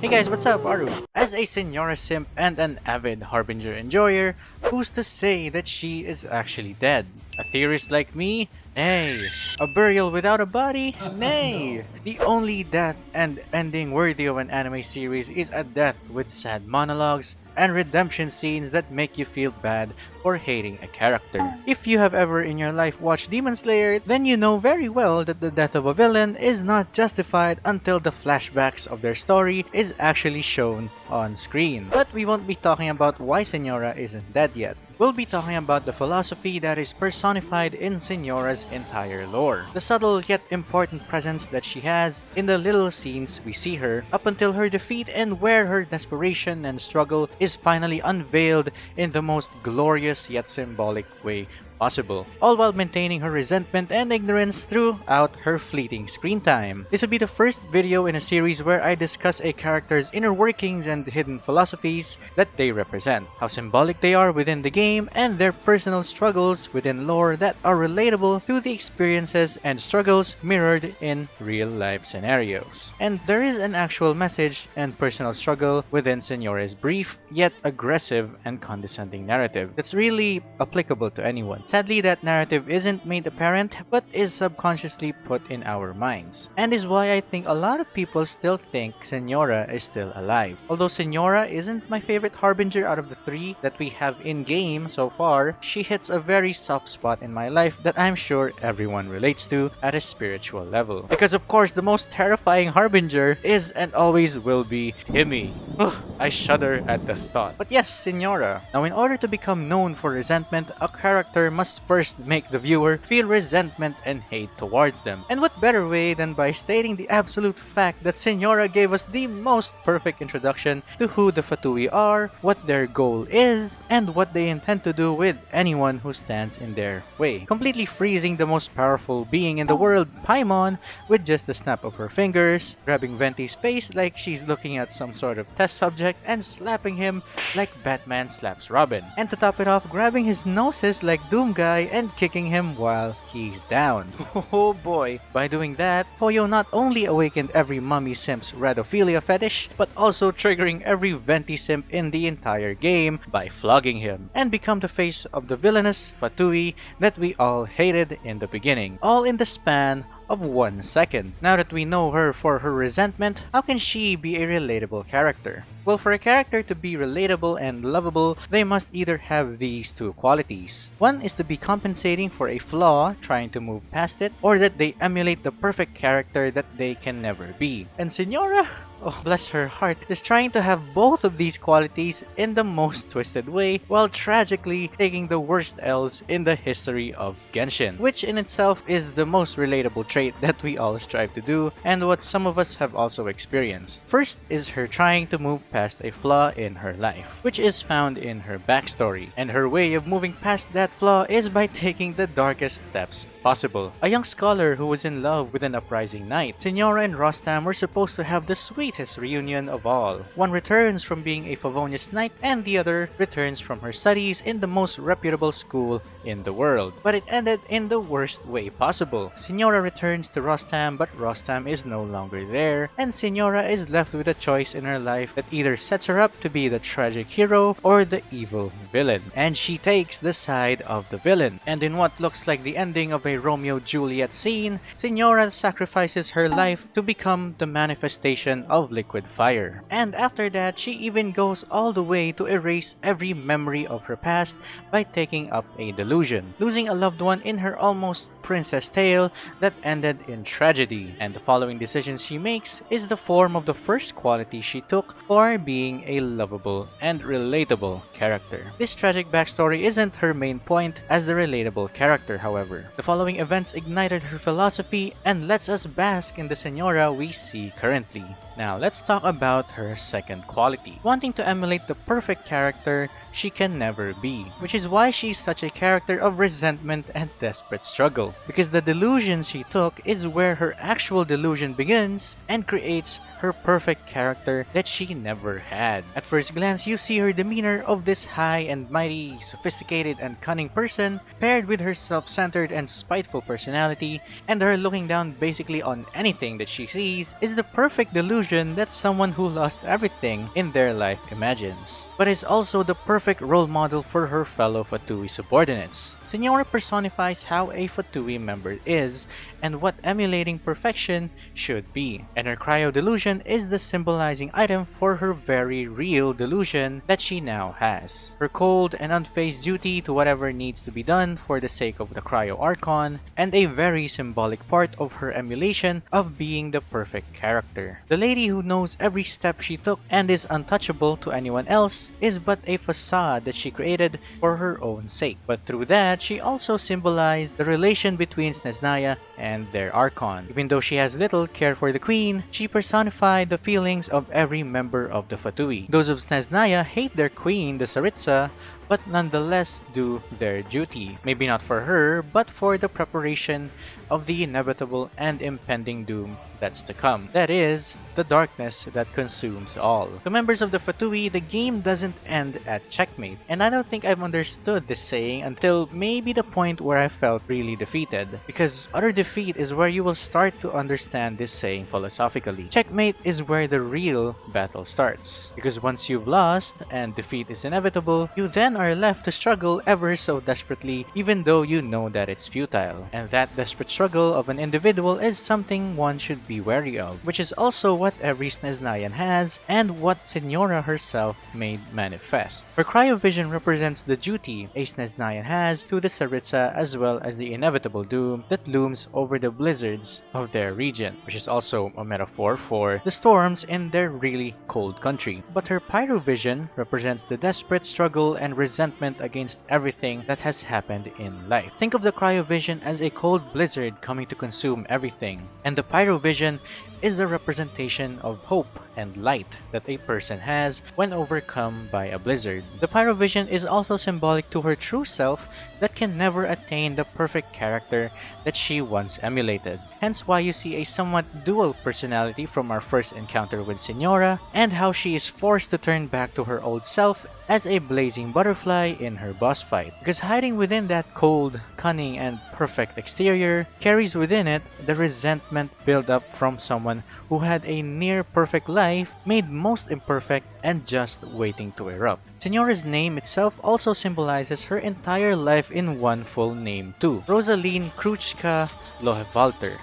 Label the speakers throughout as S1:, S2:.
S1: Hey guys, what's up? Aru. As a Signora simp and an avid Harbinger enjoyer, who's to say that she is actually dead? A theorist like me? Nay. A burial without a body? Nay. The only death and ending worthy of an anime series is a death with sad monologues and redemption scenes that make you feel bad for hating a character. If you have ever in your life watched Demon Slayer, then you know very well that the death of a villain is not justified until the flashbacks of their story is actually shown on screen. But we won't be talking about why Signora isn't dead yet. We'll be talking about the philosophy that is personified in Signora's entire lore. The subtle yet important presence that she has in the little scenes we see her up until her defeat and where her desperation and struggle is finally unveiled in the most glorious yet symbolic way possible, all while maintaining her resentment and ignorance throughout her fleeting screen time. This will be the first video in a series where I discuss a character's inner workings and hidden philosophies that they represent, how symbolic they are within the game, and their personal struggles within lore that are relatable to the experiences and struggles mirrored in real-life scenarios. And there is an actual message and personal struggle within Signora's brief, yet aggressive and condescending narrative that's really applicable to anyone. Sadly, that narrative isn't made apparent, but is subconsciously put in our minds. And is why I think a lot of people still think Signora is still alive. Although Signora isn't my favorite Harbinger out of the three that we have in-game so far, she hits a very soft spot in my life that I'm sure everyone relates to at a spiritual level. Because of course, the most terrifying Harbinger is and always will be Timmy. I shudder at the thought. But yes, Signora. Now in order to become known for resentment, a character must first make the viewer feel resentment and hate towards them. And what better way than by stating the absolute fact that Signora gave us the most perfect introduction to who the Fatui are, what their goal is, and what they intend to do with anyone who stands in their way. Completely freezing the most powerful being in the world, Paimon, with just a snap of her fingers, grabbing Venti's face like she's looking at some sort of test subject, and slapping him like Batman slaps Robin. And to top it off, grabbing his noses like Doom guy and kicking him while he's down. Oh boy! By doing that, Poyo not only awakened every mummy simp's redophilia fetish, but also triggering every venti simp in the entire game by flogging him, and become the face of the villainous Fatui that we all hated in the beginning, all in the span of one second. Now that we know her for her resentment, how can she be a relatable character? Well, for a character to be relatable and lovable, they must either have these two qualities. One is to be compensating for a flaw, trying to move past it, or that they emulate the perfect character that they can never be. And Signora? Oh bless her heart, is trying to have both of these qualities in the most twisted way while tragically taking the worst L's in the history of Genshin, which in itself is the most relatable trait that we all strive to do and what some of us have also experienced. First is her trying to move past a flaw in her life, which is found in her backstory, and her way of moving past that flaw is by taking the darkest steps possible. A young scholar who was in love with an uprising knight, Signora and Rostam were supposed to have the sweetest reunion of all. One returns from being a Favonius knight and the other returns from her studies in the most reputable school in the world. But it ended in the worst way possible. Signora returns to Rostam but Rostam is no longer there and Signora is left with a choice in her life that either sets her up to be the tragic hero or the evil villain. And she takes the side of the villain. And in what looks like the ending of a Romeo-Juliet scene, Signora sacrifices her life to become the manifestation of liquid fire. And after that, she even goes all the way to erase every memory of her past by taking up a delusion, losing a loved one in her almost princess tale that ended in tragedy. And the following decision she makes is the form of the first quality she took for being a lovable and relatable character. This tragic backstory isn't her main point as the relatable character, however. The following events ignited her philosophy and lets us bask in the Signora we see currently. Now, let's talk about her second quality. Wanting to emulate the perfect character she can never be, which is why she's such a character of resentment and desperate struggle. Because the delusion she took is where her actual delusion begins and creates her perfect character that she never had. At first glance, you see her demeanor of this high and mighty, sophisticated and cunning person paired with her self-centered and spiteful personality and her looking down basically on anything that she sees is the perfect delusion that someone who lost everything in their life imagines. But is also the perfect role model for her fellow Fatui subordinates. Signora personifies how a Fatui member is and what emulating perfection should be. And her cryo delusion is the symbolizing item for her very real delusion that she now has. Her cold and unfazed duty to whatever needs to be done for the sake of the cryo archon, and a very symbolic part of her emulation of being the perfect character. The lady who knows every step she took and is untouchable to anyone else is but a facade that she created for her own sake. But through that, she also symbolized the relation between Snezhnaya and their Archon. Even though she has little care for the Queen, she personified the feelings of every member of the Fatui. Those of Snezhnaya hate their Queen, the Tsaritsa, but nonetheless do their duty. Maybe not for her, but for the preparation of the inevitable and impending doom that's to come. That is, the darkness that consumes all. To members of the Fatui, the game doesn't end at checkmate, and I don't think I've understood this saying until maybe the point where I felt really defeated, because utter defeat is where you will start to understand this saying philosophically. Checkmate is where the real battle starts, because once you've lost and defeat is inevitable, you then are left to struggle ever so desperately even though you know that it's futile. And that desperate struggle of an individual is something one should be wary of, which is also what every Snezhnayan has and what Senora herself made manifest. Her cryovision represents the duty a Snezhnayan has to the Tsaritsa as well as the inevitable doom that looms over the blizzards of their region, which is also a metaphor for the storms in their really cold country. But her pyrovision represents the desperate struggle and resistance resentment against everything that has happened in life. Think of the cryovision as a cold blizzard coming to consume everything, and the pyrovision is a representation of hope and light that a person has when overcome by a blizzard. The pyrovision is also symbolic to her true self that can never attain the perfect character that she once emulated. Hence why you see a somewhat dual personality from our first encounter with Senora and how she is forced to turn back to her old self as a blazing butterfly in her boss fight. Because hiding within that cold, cunning, and perfect exterior carries within it the resentment built up from someone who had a near perfect life made most imperfect and just waiting to erupt. Signora's name itself also symbolizes her entire life in one full name too. Rosaline Kruchka Lohevalter.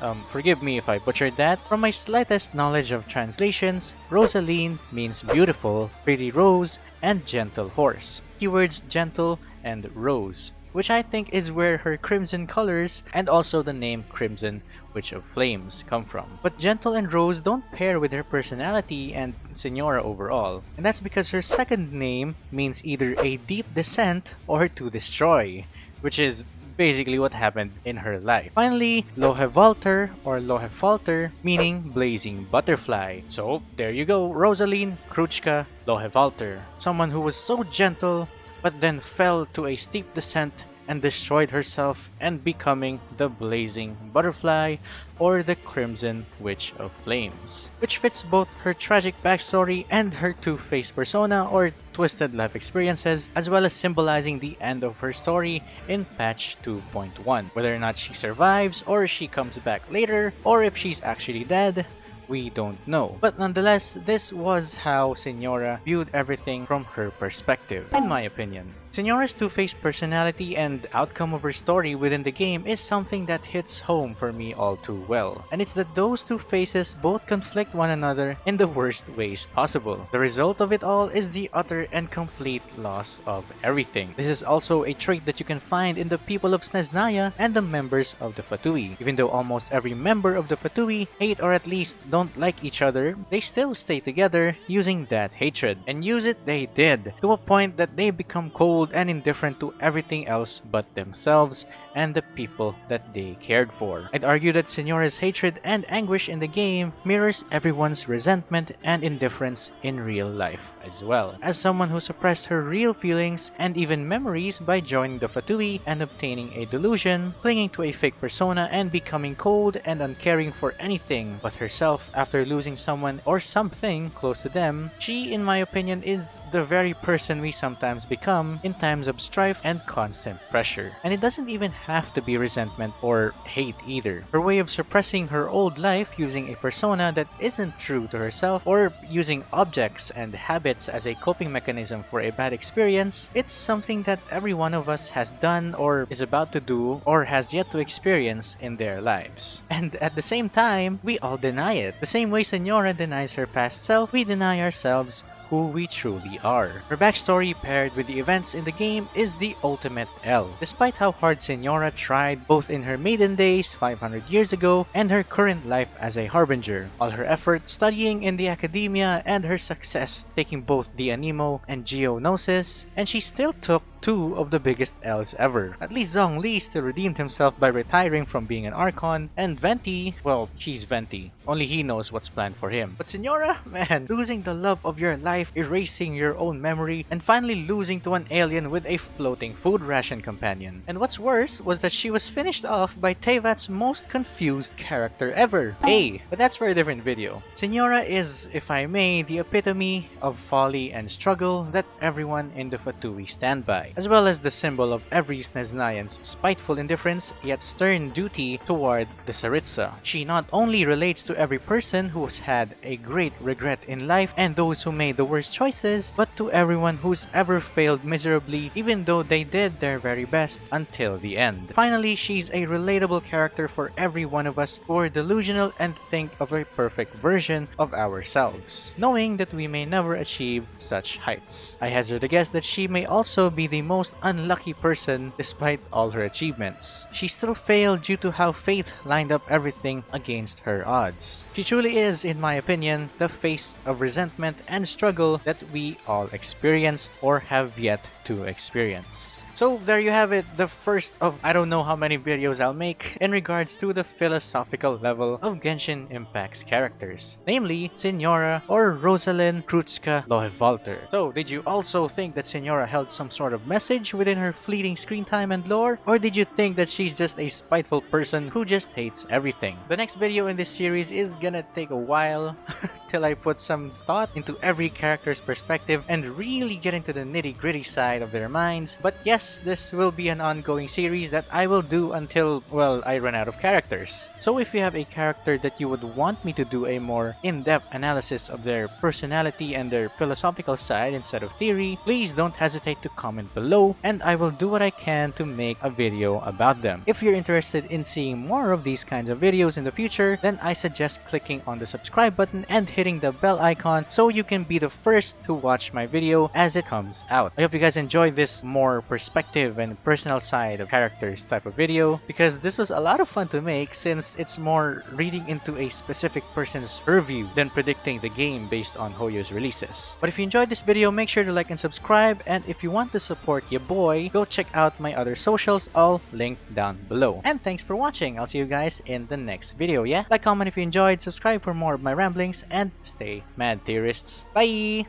S1: Um, forgive me if I butchered that. From my slightest knowledge of translations, Rosaline means beautiful, pretty rose, and gentle horse. Keywords gentle and rose, which I think is where her crimson colors and also the name Crimson Witch of Flames come from. But Gentle and Rose don't pair with her personality and Signora overall, and that's because her second name means either a deep descent or to destroy, which is basically what happened in her life. Finally, Lohevalter or Lohefalter, meaning blazing butterfly. So there you go, Rosaline Kruchka Lohevalter, someone who was so gentle but then fell to a steep descent and destroyed herself and becoming the Blazing Butterfly or the Crimson Witch of Flames, which fits both her tragic backstory and her two-faced persona or twisted life experiences, as well as symbolizing the end of her story in patch 2.1. Whether or not she survives, or she comes back later, or if she's actually dead, we don't know. But nonetheless, this was how Signora viewed everything from her perspective, in my opinion. Signora's two-faced personality and outcome of her story within the game is something that hits home for me all too well. And it's that those two faces both conflict one another in the worst ways possible. The result of it all is the utter and complete loss of everything. This is also a trait that you can find in the people of Snezhnaya and the members of the Fatui. Even though almost every member of the Fatui hate or at least don't like each other, they still stay together using that hatred. And use it they did, to a point that they become cold cold and indifferent to everything else but themselves and the people that they cared for. I'd argue that Signora's hatred and anguish in the game mirrors everyone's resentment and indifference in real life as well. As someone who suppressed her real feelings and even memories by joining the Fatui and obtaining a delusion, clinging to a fake persona and becoming cold and uncaring for anything but herself after losing someone or something close to them, she, in my opinion, is the very person we sometimes become in times of strife and constant pressure. And it doesn't even have to be resentment or hate either. Her way of suppressing her old life using a persona that isn't true to herself or using objects and habits as a coping mechanism for a bad experience, it's something that every one of us has done or is about to do or has yet to experience in their lives. And at the same time, we all deny it. The same way Signora denies her past self, we deny ourselves who we truly are. Her backstory paired with the events in the game is the ultimate L. Despite how hard Signora tried both in her maiden days 500 years ago and her current life as a harbinger, all her effort studying in the academia and her success taking both the Anemo and Geo Gnosis, and she still took two of the biggest L's ever. At least Zhongli still redeemed himself by retiring from being an Archon, and Venti, well, she's Venti. Only he knows what's planned for him. But Signora, man, losing the love of your life, erasing your own memory, and finally losing to an alien with a floating food ration companion. And what's worse was that she was finished off by Teyvat's most confused character ever. Hey, but that's for a different video. Signora is, if I may, the epitome of folly and struggle that everyone in the Fatui stand by as well as the symbol of every Snezhnayan's spiteful indifference yet stern duty toward the Tsaritsa. She not only relates to every person who's had a great regret in life and those who made the worst choices, but to everyone who's ever failed miserably even though they did their very best until the end. Finally, she's a relatable character for every one of us who are delusional and think of a perfect version of ourselves, knowing that we may never achieve such heights. I hazard a guess that she may also be the the most unlucky person despite all her achievements. She still failed due to how fate lined up everything against her odds. She truly is, in my opinion, the face of resentment and struggle that we all experienced or have yet to experience. So there you have it, the first of I don't know how many videos I'll make in regards to the philosophical level of Genshin Impact's characters, namely Signora or Rosalind Kruczka Lohevalter. So did you also think that Signora held some sort of message within her fleeting screen time and lore? Or did you think that she's just a spiteful person who just hates everything? The next video in this series is gonna take a while till I put some thought into every character's perspective and really get into the nitty gritty side of their minds. But yes, this will be an ongoing series that I will do until, well, I run out of characters. So if you have a character that you would want me to do a more in-depth analysis of their personality and their philosophical side instead of theory, please don't hesitate to comment below and I will do what I can to make a video about them. If you're interested in seeing more of these kinds of videos in the future, then I suggest clicking on the subscribe button and hitting the bell icon so you can be the first to watch my video as it comes out. I hope you guys enjoyed this more perspective and personal side of characters type of video because this was a lot of fun to make since it's more reading into a specific person's purview than predicting the game based on Hoyo's releases. But if you enjoyed this video, make sure to like and subscribe and if you want to support your boy, go check out my other socials all linked down below. And thanks for watching. I'll see you guys in the next video, yeah? Like, comment if you enjoyed, subscribe for more of my ramblings, and stay mad theorists. Bye!